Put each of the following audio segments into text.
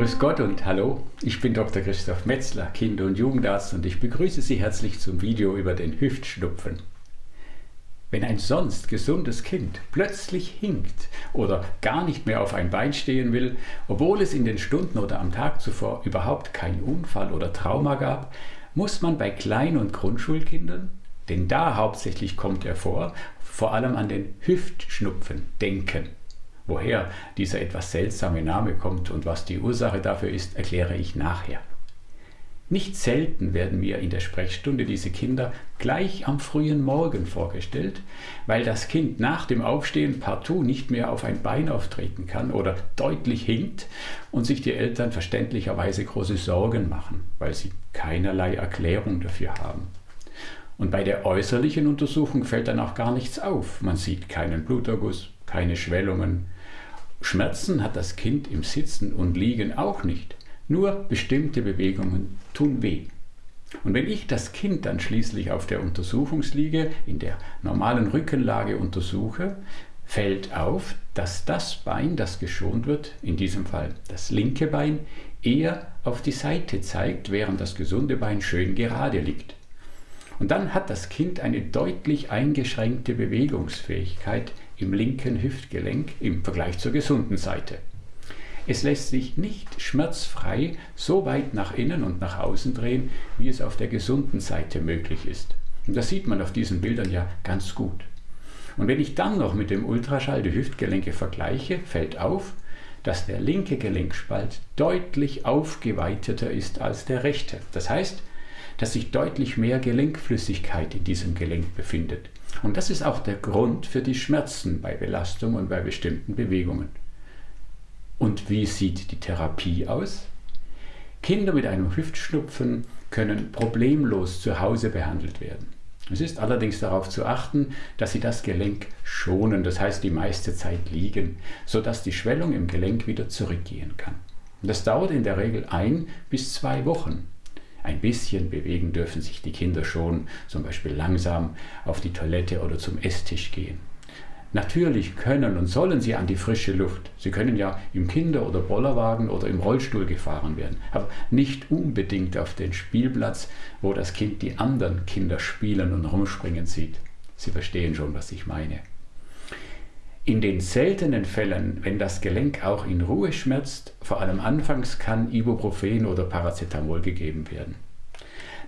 Grüß Gott und hallo, ich bin Dr. Christoph Metzler, Kinder- und Jugendarzt und ich begrüße Sie herzlich zum Video über den Hüftschnupfen. Wenn ein sonst gesundes Kind plötzlich hinkt oder gar nicht mehr auf ein Bein stehen will, obwohl es in den Stunden oder am Tag zuvor überhaupt keinen Unfall oder Trauma gab, muss man bei Klein- und Grundschulkindern, denn da hauptsächlich kommt er vor, vor allem an den Hüftschnupfen denken. Woher dieser etwas seltsame Name kommt und was die Ursache dafür ist, erkläre ich nachher. Nicht selten werden mir in der Sprechstunde diese Kinder gleich am frühen Morgen vorgestellt, weil das Kind nach dem Aufstehen partout nicht mehr auf ein Bein auftreten kann oder deutlich hinkt und sich die Eltern verständlicherweise große Sorgen machen, weil sie keinerlei Erklärung dafür haben. Und bei der äußerlichen Untersuchung fällt dann auch gar nichts auf. Man sieht keinen Bluterguss, keine Schwellungen, Schmerzen hat das Kind im Sitzen und Liegen auch nicht. Nur bestimmte Bewegungen tun weh. Und wenn ich das Kind dann schließlich auf der Untersuchungsliege in der normalen Rückenlage untersuche, fällt auf, dass das Bein, das geschont wird, in diesem Fall das linke Bein, eher auf die Seite zeigt, während das gesunde Bein schön gerade liegt. Und dann hat das Kind eine deutlich eingeschränkte Bewegungsfähigkeit im linken Hüftgelenk im Vergleich zur gesunden Seite. Es lässt sich nicht schmerzfrei so weit nach innen und nach außen drehen, wie es auf der gesunden Seite möglich ist. Und das sieht man auf diesen Bildern ja ganz gut. Und wenn ich dann noch mit dem Ultraschall die Hüftgelenke vergleiche, fällt auf, dass der linke Gelenkspalt deutlich aufgeweiteter ist als der rechte. Das heißt, dass sich deutlich mehr Gelenkflüssigkeit in diesem Gelenk befindet. Und das ist auch der Grund für die Schmerzen bei Belastung und bei bestimmten Bewegungen. Und wie sieht die Therapie aus? Kinder mit einem Hüftschnupfen können problemlos zu Hause behandelt werden. Es ist allerdings darauf zu achten, dass sie das Gelenk schonen, das heißt die meiste Zeit liegen, sodass die Schwellung im Gelenk wieder zurückgehen kann. Das dauert in der Regel ein bis zwei Wochen. Ein bisschen bewegen dürfen sich die Kinder schon, zum Beispiel langsam auf die Toilette oder zum Esstisch gehen. Natürlich können und sollen sie an die frische Luft. Sie können ja im Kinder- oder Bollerwagen oder im Rollstuhl gefahren werden, aber nicht unbedingt auf den Spielplatz, wo das Kind die anderen Kinder spielen und rumspringen sieht. Sie verstehen schon, was ich meine. In den seltenen Fällen, wenn das Gelenk auch in Ruhe schmerzt, vor allem anfangs kann Ibuprofen oder Paracetamol gegeben werden.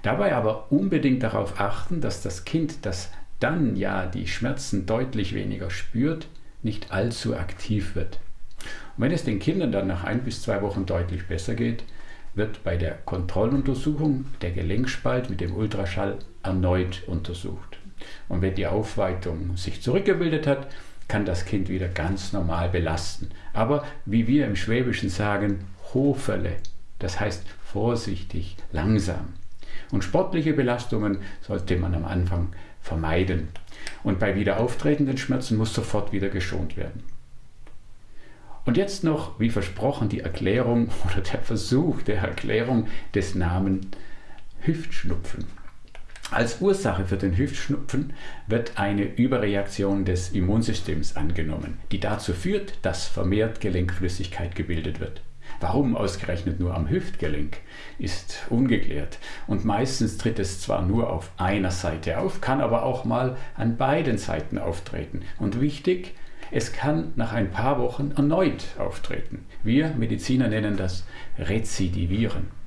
Dabei aber unbedingt darauf achten, dass das Kind, das dann ja die Schmerzen deutlich weniger spürt, nicht allzu aktiv wird. Und wenn es den Kindern dann nach ein bis zwei Wochen deutlich besser geht, wird bei der Kontrolluntersuchung der Gelenkspalt mit dem Ultraschall erneut untersucht. Und wenn die Aufweitung sich zurückgebildet hat, kann das Kind wieder ganz normal belasten. Aber wie wir im Schwäbischen sagen, Hofele, das heißt vorsichtig, langsam. Und sportliche Belastungen sollte man am Anfang vermeiden. Und bei wieder auftretenden Schmerzen muss sofort wieder geschont werden. Und jetzt noch, wie versprochen, die Erklärung oder der Versuch der Erklärung des Namen Hüftschnupfen. Als Ursache für den Hüftschnupfen wird eine Überreaktion des Immunsystems angenommen, die dazu führt, dass vermehrt Gelenkflüssigkeit gebildet wird. Warum ausgerechnet nur am Hüftgelenk, ist ungeklärt. Und meistens tritt es zwar nur auf einer Seite auf, kann aber auch mal an beiden Seiten auftreten. Und wichtig, es kann nach ein paar Wochen erneut auftreten. Wir Mediziner nennen das Rezidivieren.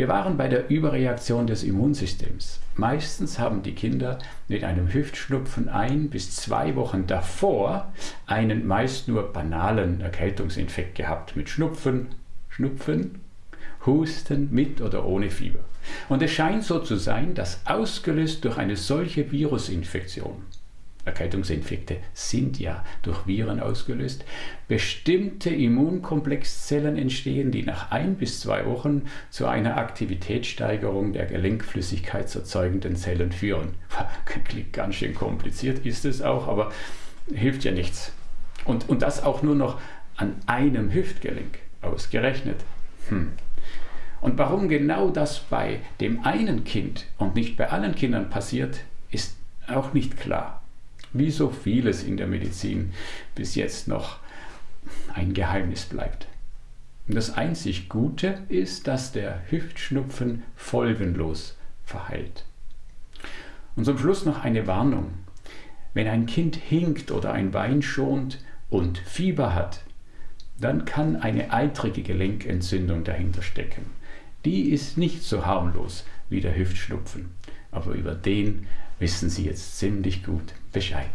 Wir waren bei der Überreaktion des Immunsystems. Meistens haben die Kinder mit einem Hüftschnupfen ein bis zwei Wochen davor einen meist nur banalen Erkältungsinfekt gehabt mit Schnupfen, Schnupfen, Husten mit oder ohne Fieber. Und es scheint so zu sein, dass ausgelöst durch eine solche Virusinfektion Erkältungsinfekte sind ja durch Viren ausgelöst, bestimmte Immunkomplexzellen entstehen, die nach ein bis zwei Wochen zu einer Aktivitätssteigerung der gelenkflüssigkeitserzeugenden Zellen führen. Klingt ganz schön kompliziert, ist es auch, aber hilft ja nichts. Und, und das auch nur noch an einem Hüftgelenk ausgerechnet. Hm. Und warum genau das bei dem einen Kind und nicht bei allen Kindern passiert, ist auch nicht klar wie so vieles in der Medizin bis jetzt noch ein Geheimnis bleibt. Und das einzig Gute ist, dass der Hüftschnupfen folgenlos verheilt. Und zum Schluss noch eine Warnung. Wenn ein Kind hinkt oder ein Bein schont und Fieber hat, dann kann eine eitrige Gelenkentzündung dahinter stecken. Die ist nicht so harmlos wie der Hüftschnupfen, aber über den wissen Sie jetzt ziemlich gut Bescheid.